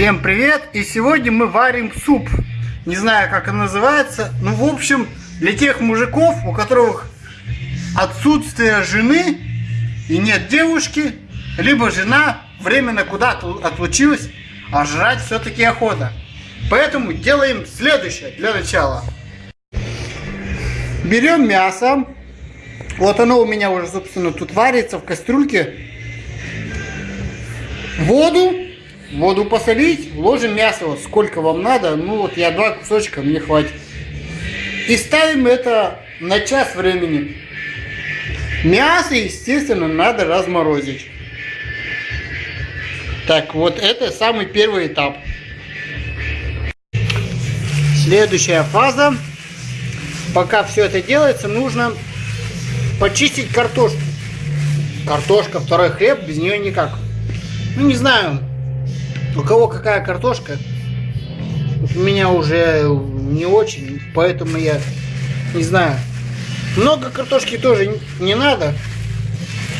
Всем привет! И сегодня мы варим суп. Не знаю, как он называется. Ну, в общем, для тех мужиков, у которых отсутствие жены и нет девушки, либо жена временно куда-то отлучилась, а жрать все-таки охота. Поэтому делаем следующее для начала. Берем мясо. Вот оно у меня уже, собственно, тут варится в кастрюльке. Воду воду посолить, ложим мясо, вот сколько вам надо, ну вот я два кусочка, мне хватит. И ставим это на час времени. Мясо, естественно, надо разморозить. Так, вот это самый первый этап. Следующая фаза. Пока все это делается, нужно почистить картошку. Картошка, второй хлеб, без нее никак. Ну, не знаю, у кого какая картошка, у меня уже не очень, поэтому я не знаю. Много картошки тоже не надо.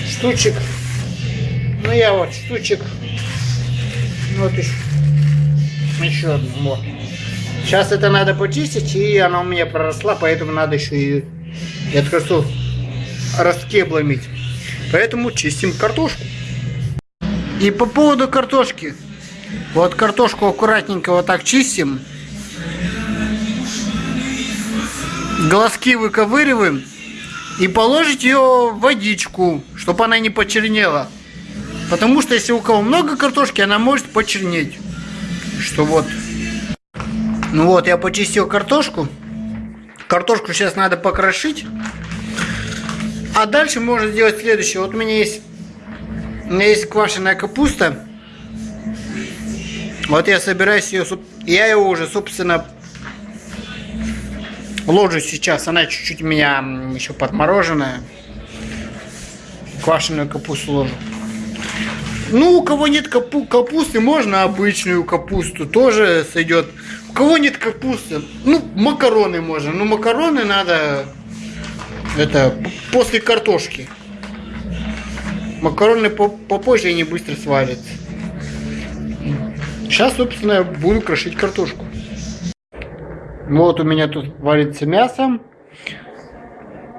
Штучек. Ну я вот штучек. Вот еще. Еще одну. Вот. Сейчас это надо почистить, и она у меня проросла, поэтому надо еще и эту картошку раскебломить. Поэтому чистим картошку. И по поводу картошки. Вот картошку аккуратненько вот так чистим. Глазки выковыриваем. И положить ее в водичку, чтобы она не почернела. Потому что если у кого много картошки, она может почернеть. Что вот. Ну вот, я почистил картошку. Картошку сейчас надо покрошить. А дальше можно сделать следующее. Вот у меня есть, у меня есть квашеная капуста. Вот я собираюсь ее, я ее уже, собственно, ложу сейчас. Она чуть-чуть у меня еще подмороженная. Квашеную капусту ложу. Ну, у кого нет капу капусты, можно обычную капусту, тоже сойдет. У кого нет капусты, ну, макароны можно. Ну, макароны надо, это, после картошки. Макароны попозже, они быстро сварятся. Сейчас, собственно, я буду крошить картошку. Ну вот у меня тут варится мясо,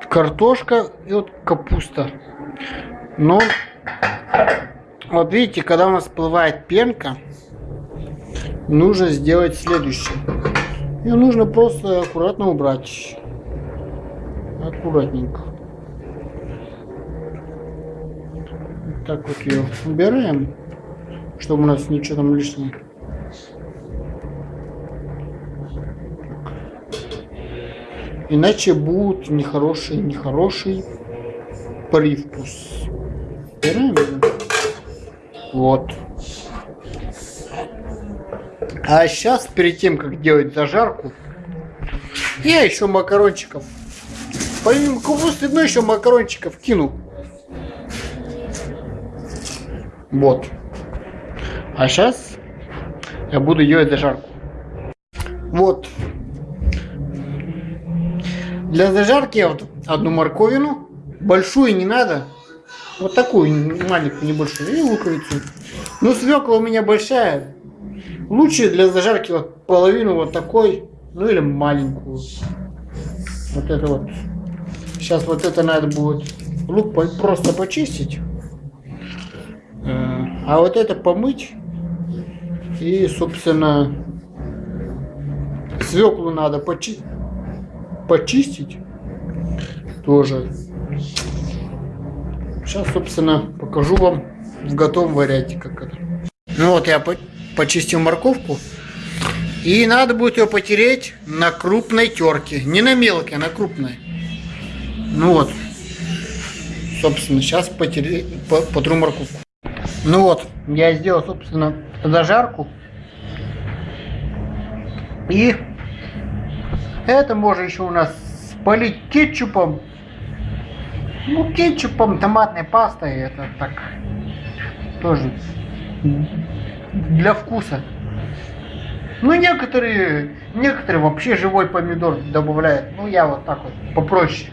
картошка и вот капуста. Но вот видите, когда у нас всплывает пенка, нужно сделать следующее. Ее нужно просто аккуратно убрать. Аккуратненько. Так вот ее убираем чтобы у нас ничего там лишнего. Иначе будет нехороший, нехороший привкус. Убираем Вот. А сейчас, перед тем, как делать зажарку, я еще макарончиков. Помимо капусты, ну еще макарончиков кину. Вот. А сейчас я буду делать зажарку. Вот. Для зажарки я вот одну морковину. Большую не надо. Вот такую маленькую, небольшую. И луковицу. Ну, свекла у меня большая. Лучше для зажарки вот половину вот такой. Ну, или маленькую. Вот это вот. Сейчас вот это надо будет лук просто почистить. Э, а вот это помыть и, собственно, свеклу надо почи почистить тоже. Сейчас, собственно, покажу вам в готовом варианте, как это. Ну вот я по почистил морковку. И надо будет ее потереть на крупной терке. Не на мелкой, а на крупной. Ну вот. Собственно, сейчас потере... потру морковку. Ну вот, я сделал, собственно, зажарку. И это можно еще у нас полить кетчупом. Ну, кетчупом, томатной пастой. Это так тоже для вкуса. Ну, некоторые, некоторые вообще живой помидор добавляют. Ну, я вот так вот попроще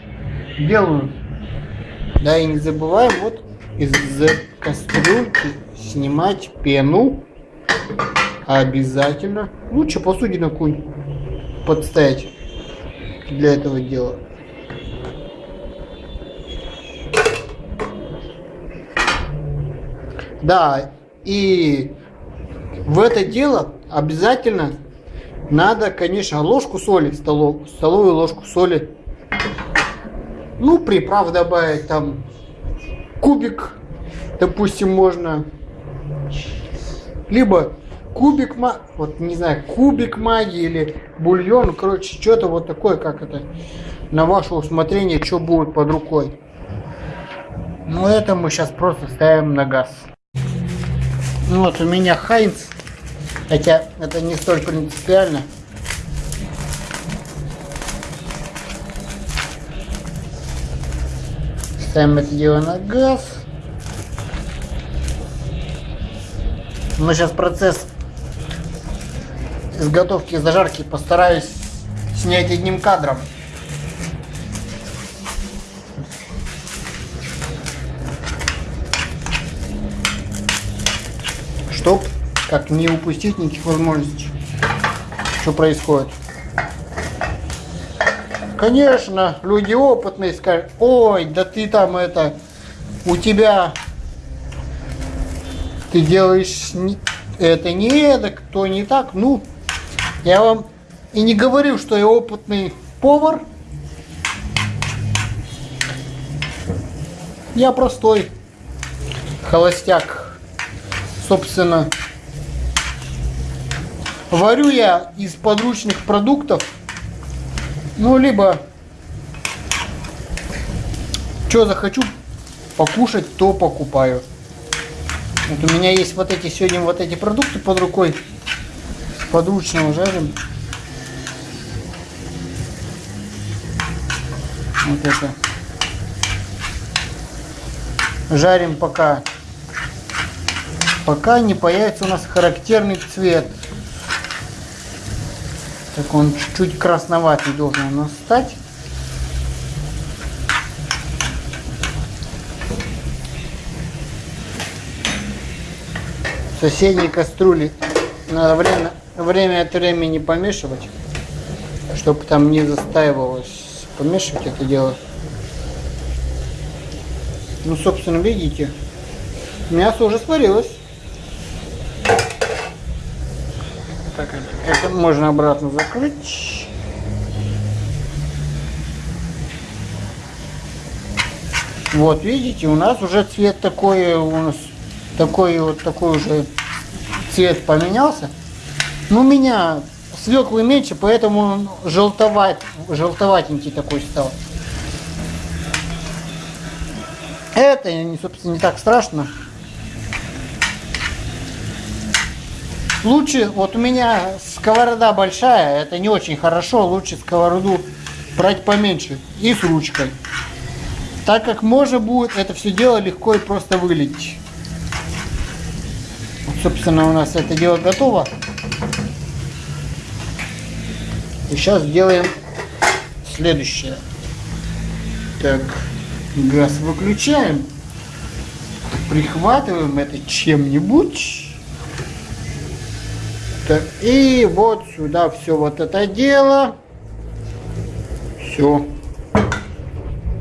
делаю. Да, и не забываем вот из кастрюльки снимать пену. Обязательно. Лучше посудину какую подставить для этого дела. Да, и в это дело обязательно надо, конечно, ложку соли, столов, столовую ложку соли. Ну, приправ добавить там кубик, допустим, можно. Либо кубик, вот не знаю, кубик магии или бульон, короче, что-то вот такое, как это, на ваше усмотрение, что будет под рукой. Ну, это мы сейчас просто ставим на газ. Ну вот у меня Хайнц, хотя это не столь принципиально. Ставим дело на газ. Но сейчас процесс изготовки зажарки постараюсь снять одним кадром. Чтоб как не упустить никаких возможностей. Что происходит? Конечно, люди опытные скажут, ой, да ты там это, у тебя, ты делаешь это не это, кто не так. Ну, я вам и не говорю, что я опытный повар. Я простой холостяк. Собственно, варю я из подручных продуктов. Ну, либо что захочу покушать, то покупаю. Вот у меня есть вот эти сегодня вот эти продукты под рукой подручного жарим. Вот это. Жарим пока, пока не появится у нас характерный цвет. Так он чуть-чуть красноватый должен у нас стать. В соседней кастрюле надо время время от времени помешивать, чтобы там не застаивалось. Помешивать это дело. Ну, собственно, видите, мясо уже сварилось. Так, это можно обратно закрыть. Вот, видите, у нас уже цвет такой, у нас такой вот такой уже цвет поменялся. Ну, у меня свеклы меньше, поэтому он желтоват, желтоватенький такой стал. Это, собственно, не так страшно. Лучше, вот у меня сковорода большая, это не очень хорошо, лучше сковороду брать поменьше и с ручкой. Так как можно будет это все дело легко и просто вылить. Вот, собственно, у нас это дело готово. И сейчас сделаем следующее. Так, газ выключаем. Прихватываем это чем-нибудь. Так, и вот сюда все вот это дело. Все.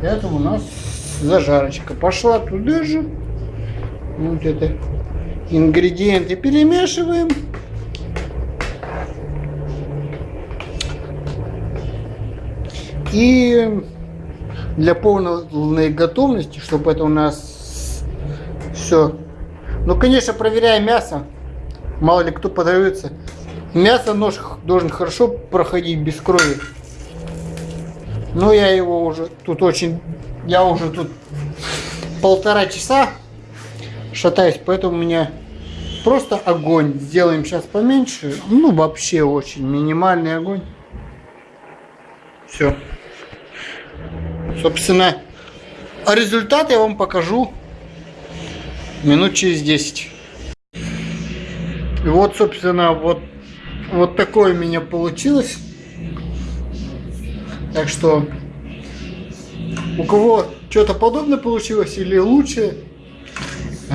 Это у нас зажарочка. Пошла туда же. Вот это ингредиенты перемешиваем. И для полной готовности, чтобы это у нас все. Ну, конечно, проверяя мясо. Мало ли кто подается. Мясо нож должен хорошо проходить без крови. Но я его уже тут очень... Я уже тут полтора часа шатаюсь, поэтому у меня просто огонь. Сделаем сейчас поменьше. Ну, вообще очень минимальный огонь. Все. Собственно, результат я вам покажу минут через 10. И вот, собственно, вот, вот такое у меня получилось. Так что, у кого что-то подобное получилось или лучше,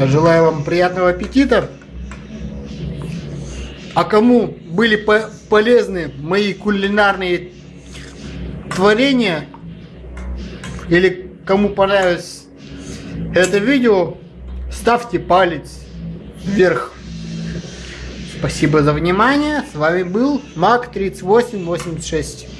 желаю вам приятного аппетита. А кому были по полезны мои кулинарные творения, или кому понравилось это видео, ставьте палец вверх. Спасибо за внимание. С вами был Мак 3886.